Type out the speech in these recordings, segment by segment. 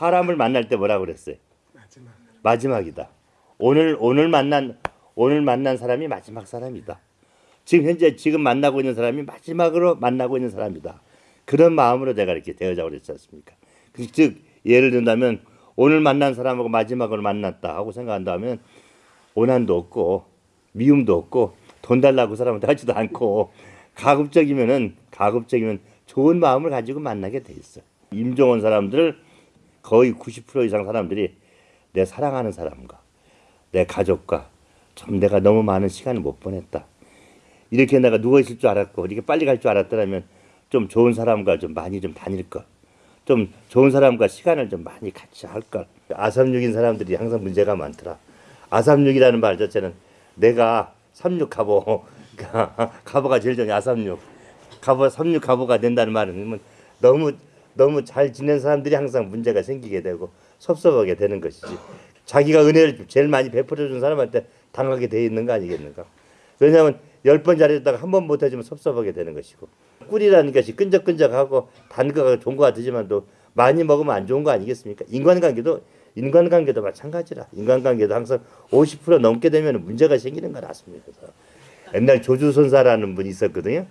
사람을 만날 때 뭐라고 그랬어요? 마지막. 마지막이다. 오늘 오늘 만난 오늘 만난 사람이 마지막 사람이다. 지금 현재 지금 만나고 있는 사람이 마지막으로 만나고 있는 사람이다. 그런 마음으로 내가 이렇게 대하자고 그랬지 않습니까? 그- 즉 예를 든다면 오늘 만난 사람하고 마지막으로 만났다 하고 생각한다면 오난도 없고 미움도 없고 돈 달라고 그 사람한테 하지도 않고 가급적이면은 가급적이면 좋은 마음을 가지고 만나게 돼 있어. 임종원 사람들 거의 90% 이상 사람들이 내 사랑하는 사람과 내 가족과 좀 내가 너무 많은 시간을 못 보냈다. 이렇게 내가 누워 있을 줄 알았고 이렇게 빨리 갈 줄 알았더라면 좀 좋은 사람과 좀 많이 좀 다닐 걸. 좀 좋은 사람과 시간을 좀 많이 같이 할 걸. 아삼육인 사람들이 항상 문제가 많더라. 아삼육이라는 말 자체는 내가 삼육 가보 가보가 제일 전에 아삼육 가보 삼육 가보가 된다는 말은 너무 너무 잘 지낸 사람들이 항상 문제가 생기게 되고 섭섭하게 되는 것이지. 자기가 은혜를 제일 많이 베풀어 준 사람한테 당하게 돼 있는 거 아니겠는가? 왜냐하면 열 번 잘했다가 한 번 못해주면 섭섭하게 되는 것이고 꿀이라는 것이 끈적끈적하고 단 거가 좋은 거 같지만도 많이 먹으면 안 좋은 거 아니겠습니까? 인간관계도 인간관계도 마찬가지라 인간관계도 항상 50% 넘게 되면 문제가 생기는 거 같습니다. 그래서 옛날 조주선사라는 분이 있었거든요.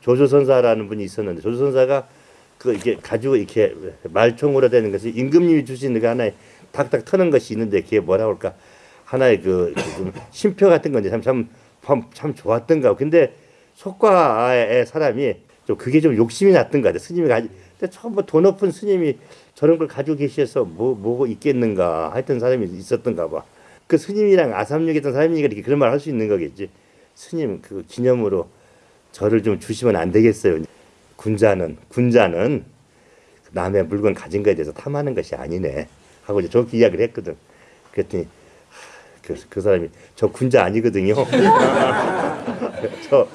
조조선사라는 분이 있었는데 조조선사가 그 이게 가지고 이렇게 말총으로 되는 것이 임금님이 주신 그 하나의 탁탁 터는 것이 있는데 그게 뭐라 그럴까? 하나의 그, 그 심표 같은 건데 참참 참, 참 좋았던가. 근데 속과의 사람이 좀 그게 좀 욕심이 났던 것 같아 스님이 가지 근데 처음 뭐돈 높은 스님이 저런 걸 가지고 계셔서 뭐 뭐고 있겠는가 하여튼 사람이 있었던가 봐 그 스님이랑 아삼육에 있던 사람이니까 이렇게 그런 말 할 수 있는 거겠지. 스님 그 기념으로 저를 좀 주시면 안 되겠어요. 군자는 군자는 남의 물건 가진 거에 대해서 탐하는 것이 아니네 하고 이제 저렇게 이야기를 했거든. 그랬더니 그, 그 사람이 저 군자 아니거든요. 저,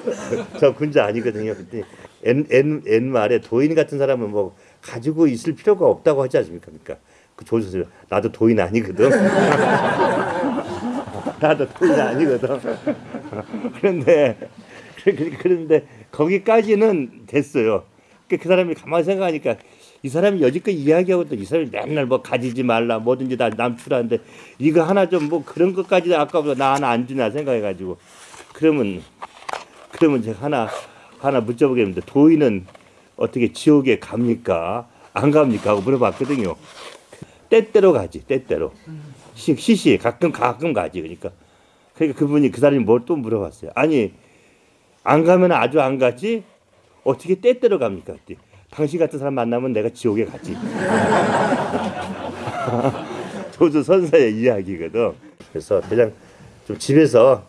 저 군자 아니거든요. 그랬더니 옛, 옛, 옛말에 도인 같은 사람은 뭐 가지고 있을 필요가 없다고 하지 않습니까? 그러니까 그 조선생 나도 도인 아니거든. 나도 도인 아니거든. 그런데 그- 그- 그런데 거기까지는 됐어요. 그, 그 사람이 가만히 생각하니까 이 사람이 여지껏 이야기하고 또 이 사람이 맨날 뭐 가지지 말라 뭐든지 다 남추라는데 이거 하나 좀 뭐 그런 것까지 아까보다 나 하나 안 주나 생각해가지고 그러면 그러면 제가 하나 하나 묻어보겠는데 도인은 어떻게 지옥에 갑니까 안 갑니까 하고 물어봤거든요. 때때로 가지 때때로 시, 시시 가끔 가끔 가지 그러니까 그러니까 그분이 그 사람이 뭘 또 물어봤어요. 아니 안 가면 아주 안 가지 어떻게 때때로 갑니까? 당신 같은 사람 만나면 내가 지옥에 가지. 조주 선사의 이야기거든. 그래서 그냥 좀 집에서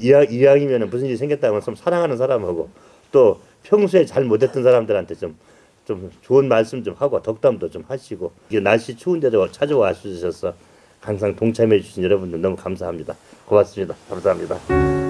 이야, 이왕이면 무슨 일이 생겼다 하면 좀 사랑하는 사람하고 또 평소에 잘 못했던 사람들한테 좀, 좀 좋은 말씀 좀 하고 덕담도 좀 하시고 날씨 추운데도 찾아와 주셔서 항상 동참해 주신 여러분들 너무 감사합니다. 고맙습니다. 감사합니다.